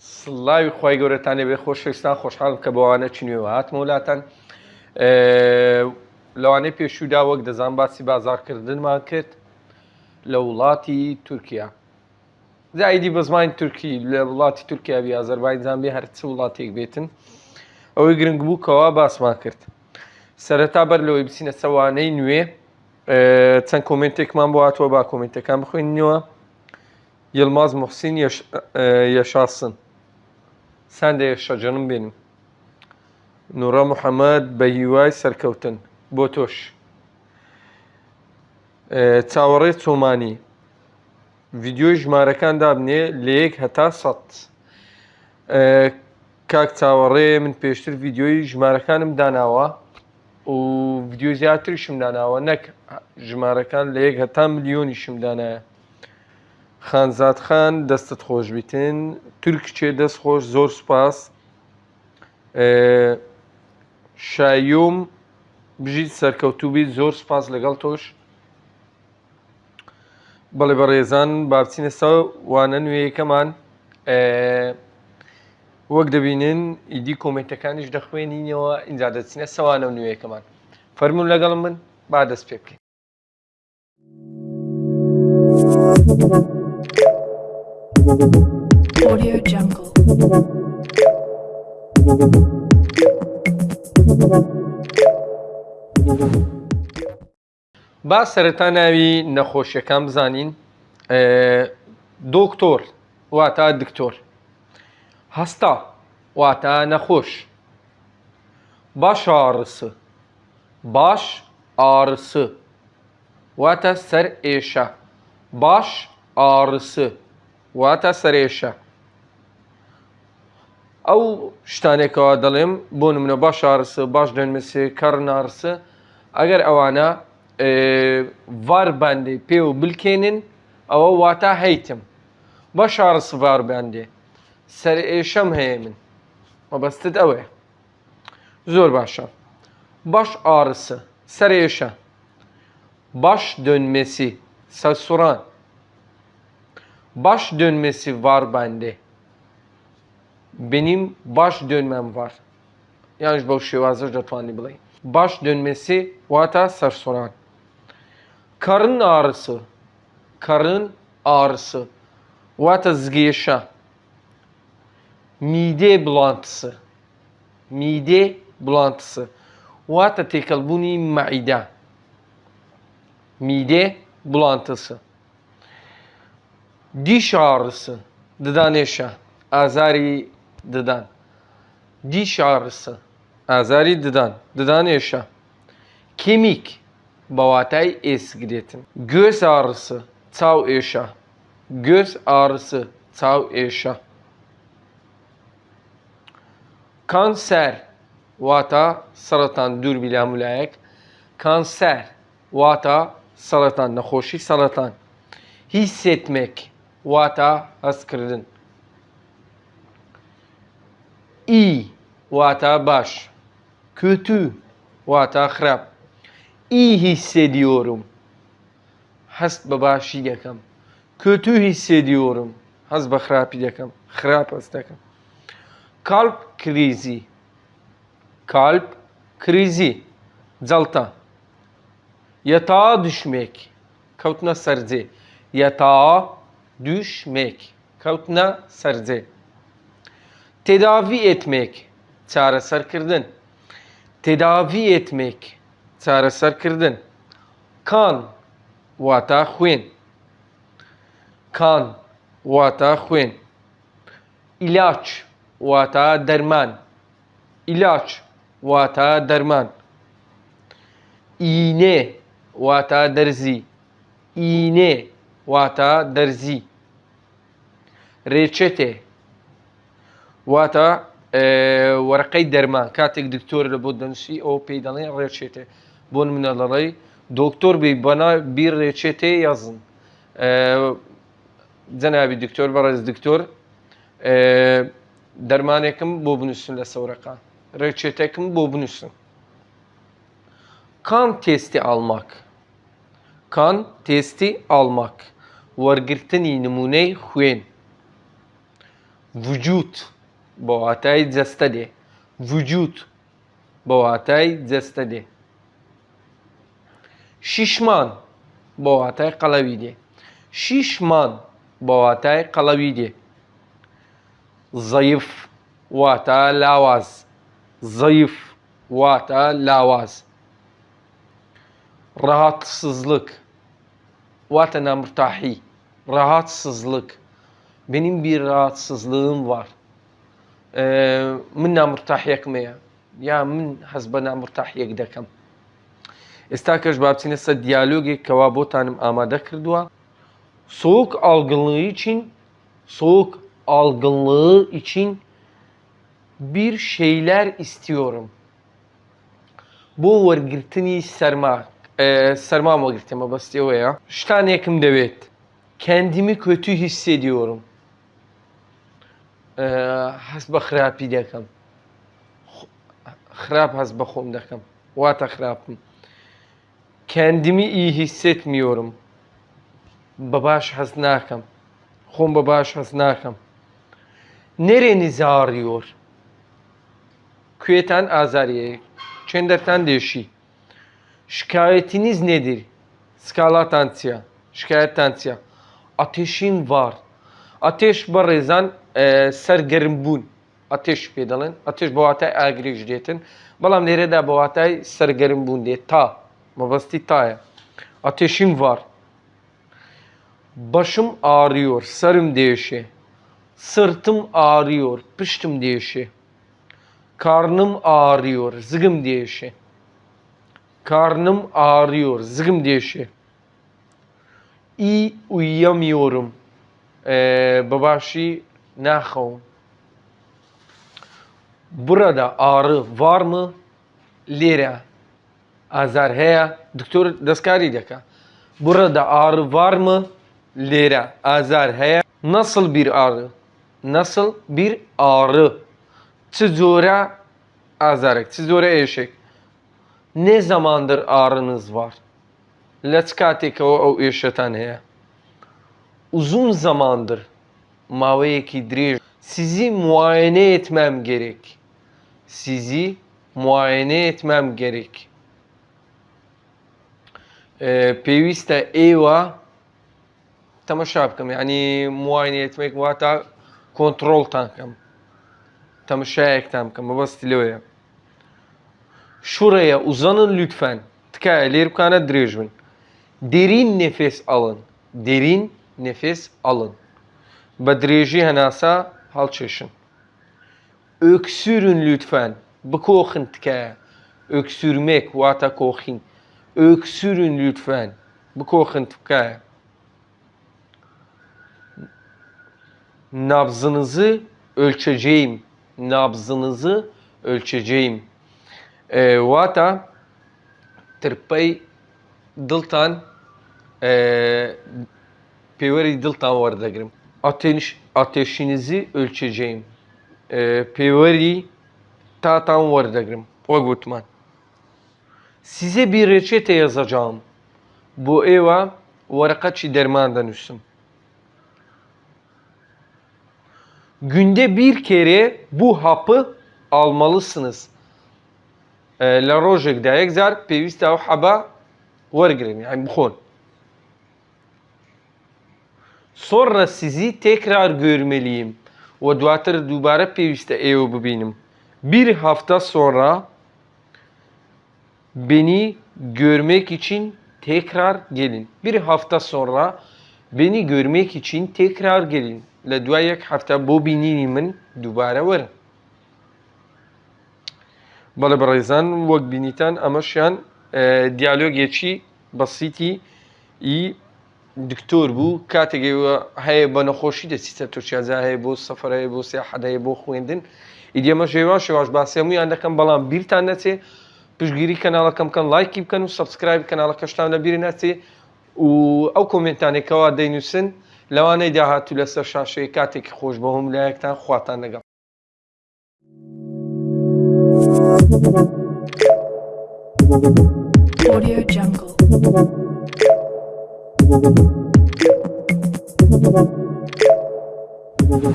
سڵاوی خی گەورەتانێ بێ خۆشەویستان خۆشحاڵم کە بەوانە چنیوە هاتمە وڵاتەن لەوانەیە پێشودا وەک دەزان باسی بازارکردنمان کرد. لە وڵاتی تورکیا زایدی بە زمانی تورکی لە وڵاتی تورکیا بی ئازەربایجان بێ هەرچ وڵاتێک بێتن ئەوەی گرنگ بوو کەوا باسمان کرد. سەرەتا بەر لەوەی بچینە سەوانەی نوێ چەند کۆمنتێکمان بۆ هاتووە با کۆمنتەکان بخوێنینەوە Yılmaz Muhsin yaş ساندێ شەجەنم بینم نوڕە محەممەد بە هیوای سەرکەوتن بۆ تۆش. چاوەڕێ چۆمانی. ویددیۆی ژمارەکان دابنێ لە یەک هەتا سەد. کاک چاوەڕێ من پێشتر ویددیۆی ژمارەکانم داناوە و ویددیو زیاتری شمداناوە نەک ژمارەکان لە یەک هەتا ملیۆنی شمدانایە خانزاد خان دەستت خۆش بیتن. تورکچێ دەست خۆش؟ زۆر سوپاس. شایۆم بژیت سەرکەوتوبی زۆر سپاس لەگەڵ تۆش. بەڵێ بە ڕێزان بابچینە سا وانە نوێیەکەمان وەک دەبینن ئیدی کۆمنتەکانیش دەخوێنینەوە ئینجا دەچینە سەوانە نوێیەکەمان فەرمونون لەگەڵم من با دەست پێ بکەین. Audio Jungle. با سەرەتا ناوی نەخۆشیەکان بزانین. دۆکتۆر واتە دکتۆر. هەستا واتە نەخۆش. باش ئارسە باش ئارسە واتە سەر ئێشە. باش ئارسە واتە سەرێشە ئەو شتانێکەوە دەڵێم بۆ نمونە باش ئارسە باش دەنمەسێ کەڕ نارسە ئەگەر ئەوانە ڤار باندێ پێ و بلکێنن ئەوە واتە هەیتم باش ئارس ڤار باندێ سەر ئێشەم هەیە من مەبەستت ئەوەیە زۆر باشە باش ئارسە سەر ئێشە baş dönmesi sasuran baş dönmesi var bende. Benim baş dönmem var. Yanlış bu şivazır dötmani bilay baş dönmesi vata sarsoran. Karın ağrısı. Karın ağrısı. Vata zgeşa mide bulantısı. Mide bulantısı. Vata tekalbuni maide mide bulantısı diş ağrısı didan eşe. Azari didan. Diş ağrısı. Azari didan. Didan eşe. Kemik. Bavatay eskriyetin. Göz ağrısı. Tav eşe. Göz ağrısı. Tav eşe. Kanser. Vata saratan dur bile mülayek. Kanser. Vata saratan. Nahoşi saratan. Hissetmek wata askridin iyi vata baş. Kötü vata xrab iyi hissediyorum. Hest babaşi yakam. Kötü hissediyorum. Haz bahrapi yakam. Xrab astakam kalp krizi. Kalp krizi. Calta yatağa düşmek. Kavtuna sarze. Yatağa düşmek, kalpna sardı. Tedavi etmek, çaresar kırdın. Tedavi etmek, çaresar kırdın. Kan, vata huyen. Kan, vata huyen. İlaç, vata derman. İlaç, vata derman. İğne, vata derzi. İğne, vata derzi. ڕێچێتێ واتە وەرەقەی دەرمان کاتێک دکتۆر لە بۆ دەنووسی ئەو پێی دەڵێ ڕێچێتێ بۆ منە لەڕێی دکتۆر بی بەنا بیر ڕێچێتێ یازن جەناوی دکتۆر بەڕێز دکتۆر دەرمانێکم بۆ بنووسن لە سەورەکان ڕێچێتێکم بۆ بنووسن kan testi almak kan testi almak وەرگرتنی نمونەی خوێن Vücut. Bu atay cestede. Vücut. Bu atay cestede. Şişman. Bu atay kalavide. Şişman. Bu atay kalavide. Zayıf. Vata lavaz. Zayıf. Vata lavaz. Rahatsızlık. Vatana mürtahi. Rahatsızlık benim bir rahatsızlığım var ee, min namurtahiyek me ya ya min hezbe namurtahiyek dekem ئێستا کەش بابچینە سە دیالۆگێک کەوا بۆتانم ئامادە کردووە soğuk algınlığı için soğuk algınlığı için bir şeyler istiyorum. Bu وەرگرتنی سەرما سەرمام وەگرتمە بەستەوەیە شتانێکم دەوێت kendimi kötü hissediyorum هەست بە خراپی دەکەم خراپ هەست بە خۆم دەکەم واتە خراپم kendimi iyi hissetmiyorum بە باش هەست ناکەم خۆم بە باش هەست ناکەم nerenizi ağrıyor Küyeten azariye. Çenderten deşi. Şikayetiniz nedir? Skala tansiya. Şikayet tansiya. Ateşin var. Ateş barezan e, sergerim bun. Ateş pedalın. Ateş bu hatay agri detin. Balam nerede bu hatay sergerim bun diye. Ta. Mabasti ta. Ateşim var. Başım ağrıyor. Sarım değişi. Sırtım ağrıyor. Pıştım değişi. Karnım ağrıyor. Zıgım değişi. Karnım ağrıyor. Zıgım değişi. İyi uyuyamıyorum. بەباشی ناخەوم. بڕەدا ئارە وارمە لێرە. ئازار هەیە. دکتۆر دەستکاری دەکە بڕەدا ئارە وارمە لێرە. ئازار هەیە. نەسل بیر ئارە نەسل بیر ئارە چ جۆرە ئازارێک. چ زۆرە ئێشێک؟ نێ زەماندر ئارنز وار لە چ کاتێکەوە ئەو ئێشەتان هەیە؟ uzun zamandır Maveye Kidrir sizi muayene etmem gerek. Sizi muayene etmem gerek. Ee, e, pevista eva tamaşapkam yani muayene etmek ve hatta kontrol tankam. Tamaşayak şey tankam. Bastilyoya. Şuraya uzanın lütfen. Tıkaya leripkana direjmin. Derin nefes alın. Derin nefes alın. Badreji henasa halçeşin. Öksürün lütfen. Bıkoxin tkaya. Öksürmek vata koxin. Öksürün lütfen. Bıkoxin tkaya. Nabzınızı ölçeceğim. Nabzınızı ölçeceğim. E, wata tirpey diltan e, pêwerî diltan werdegrim. Ateş, ateşinizi ölçeceğim. E, pêwerî tatan werdegrim. Wek gotman. Size bir reçete yazacağım. Bu eva varakaçi dermandan üstüm. Günde bir kere bu hapı almalısınız. لە ڕۆژێکدا یەک جار پێویستە ئەو حەبا وەرگن یان بخۆن sonra sizi tekrar görmeliyim ve دواتر دووبارە پێویستە ئێوە ببینم bir hafta sonra beni görmek için tekrar gelin. Bir hafta sonra beni görmek için tekrar gelin. لە دوای یەک هەفتە بۆ بینینی من دووبارە وەرن. بەڵێ بەڕێزان وەک بینیتان ئەمەشیان دیالۆگێکی بەسیتی ئی دکتۆر بوو کاتێکەوە هەیە بە نەخۆشی دەچیتە تورکیازا هەیە بۆ سەفرەیە بۆ سیاحەدەیە بۆ خوێندن. ئیدێمە ژێوا شێواش باسیەمویان دەکەم بەڵام بیرتان نەچێ. پشگیری کەناڵەکەم بکەن لایکی بکەن و سبسکرایب کەناڵەکەشتان لەبیری نەچێ و ئەو کۆمنتانێکەوە دەینووسن لەوانەی داهاتوو لەسەر شاشەیە کاتێکی خۆش بە هەم لایەکتان خواتان لەگەڵ Audio Jungle. Thank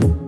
you.